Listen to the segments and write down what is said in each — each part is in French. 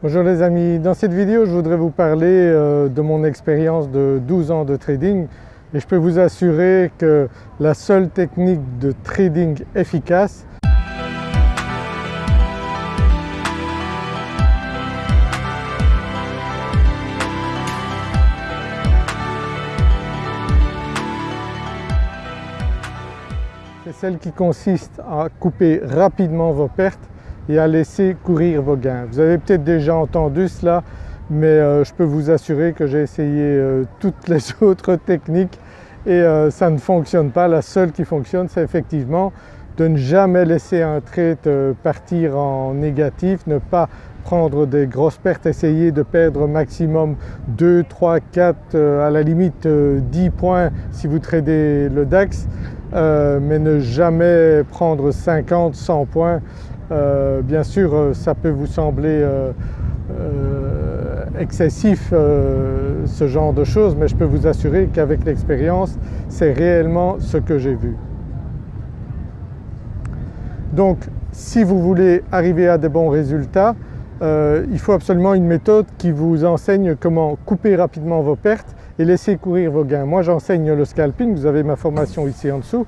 Bonjour les amis, dans cette vidéo je voudrais vous parler euh, de mon expérience de 12 ans de trading et je peux vous assurer que la seule technique de trading efficace c'est celle qui consiste à couper rapidement vos pertes et à laisser courir vos gains. Vous avez peut-être déjà entendu cela mais euh, je peux vous assurer que j'ai essayé euh, toutes les autres techniques et euh, ça ne fonctionne pas. La seule qui fonctionne c'est effectivement de ne jamais laisser un trade partir en négatif, ne pas prendre des grosses pertes, essayer de perdre maximum 2, 3, 4, à la limite 10 points si vous tradez le DAX mais ne jamais prendre 50, 100 points euh, bien sûr euh, ça peut vous sembler euh, excessif ce genre de choses mais je peux vous assurer qu'avec l'expérience c'est réellement ce que j'ai vu. Donc si vous voulez arriver à des bons résultats il faut absolument une méthode qui vous enseigne comment couper rapidement vos pertes et laisser courir vos gains. Moi j'enseigne le scalping, vous avez ma formation ici en dessous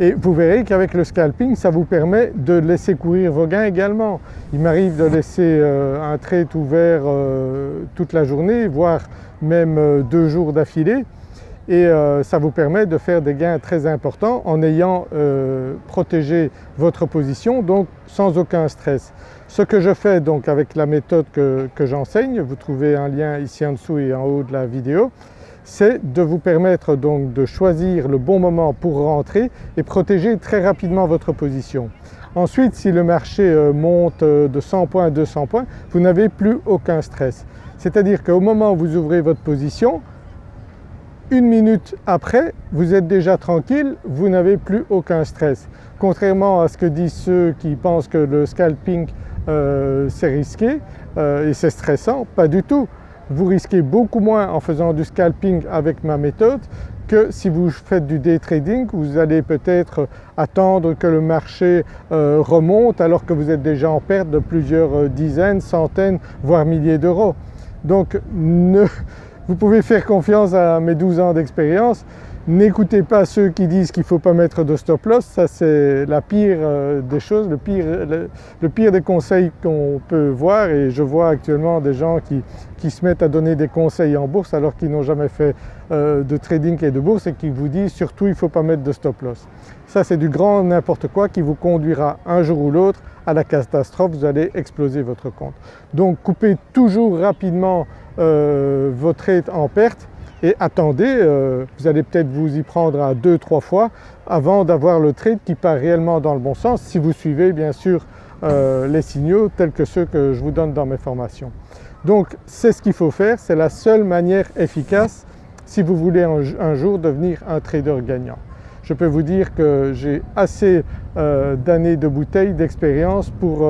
et vous verrez qu'avec le scalping ça vous permet de laisser courir vos gains également. Il m'arrive de laisser euh, un trade ouvert euh, toute la journée voire même euh, deux jours d'affilée et ça vous permet de faire des gains très importants en ayant protégé votre position donc sans aucun stress. Ce que je fais donc avec la méthode que, que j'enseigne, vous trouvez un lien ici en dessous et en haut de la vidéo, c'est de vous permettre donc de choisir le bon moment pour rentrer et protéger très rapidement votre position. Ensuite si le marché euh, monte euh, de 100 points à 200 points, vous n'avez plus aucun stress. C'est-à-dire qu'au moment où vous ouvrez votre position, une minute après vous êtes déjà tranquille, vous n'avez plus aucun stress. Contrairement à ce que disent ceux qui pensent que le scalping euh, c'est risqué et c'est stressant, pas du tout vous risquez beaucoup moins en faisant du scalping avec ma méthode que si vous faites du day trading, vous allez peut-être attendre que le marché euh, remonte alors que vous êtes déjà en perte de plusieurs euh, dizaines, centaines, voire milliers d'euros. Donc vous pouvez faire confiance à mes 12 ans d'expérience, N'écoutez pas ceux qui disent qu'il ne faut pas mettre de stop loss, ça c'est la pire euh, des choses, le pire, des conseils qu'on peut voir et je vois actuellement des gens qui, qui, se mettent à donner des conseils en bourse alors qu'ils n'ont jamais fait euh, de trading et de bourse et qui vous disent surtout il ne faut pas mettre de stop loss. Ça c'est du grand n'importe quoi qui vous conduira un jour ou l'autre à la catastrophe, vous allez exploser votre compte. Donc coupez toujours rapidement euh, vos trades en perte et attendez, euh, vous allez peut-être vous y prendre à deux, trois fois avant d'avoir le trade qui part réellement dans le bon sens si vous suivez bien sûr euh, les signaux tels que ceux que je vous donne dans mes formations. Donc c'est ce qu'il faut faire, c'est la seule manière efficace si vous voulez un, jour devenir un trader gagnant. Je peux vous dire que j'ai assez euh, d'années de bouteilles d'expérience pour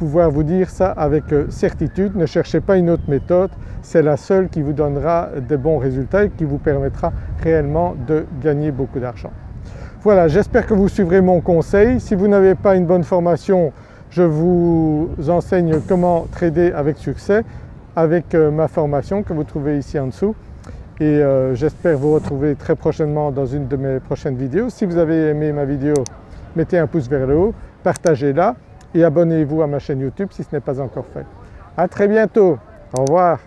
pouvoir vous dire ça avec euh, certitude. Ne cherchez pas une autre méthode, c'est la seule qui vous donnera des bons résultats et qui vous permettra réellement de gagner beaucoup d'argent. Voilà, j'espère que vous suivrez mon conseil. Si vous n'avez pas une bonne formation, je vous enseigne comment trader avec succès avec euh, ma formation que vous trouvez ici en dessous et euh, j'espère vous retrouver très prochainement dans une de mes prochaines vidéos. Si vous avez aimé ma vidéo, mettez un pouce vers le haut, partagez-la et abonnez-vous à ma chaîne YouTube si ce n'est pas encore fait. À très bientôt, au revoir.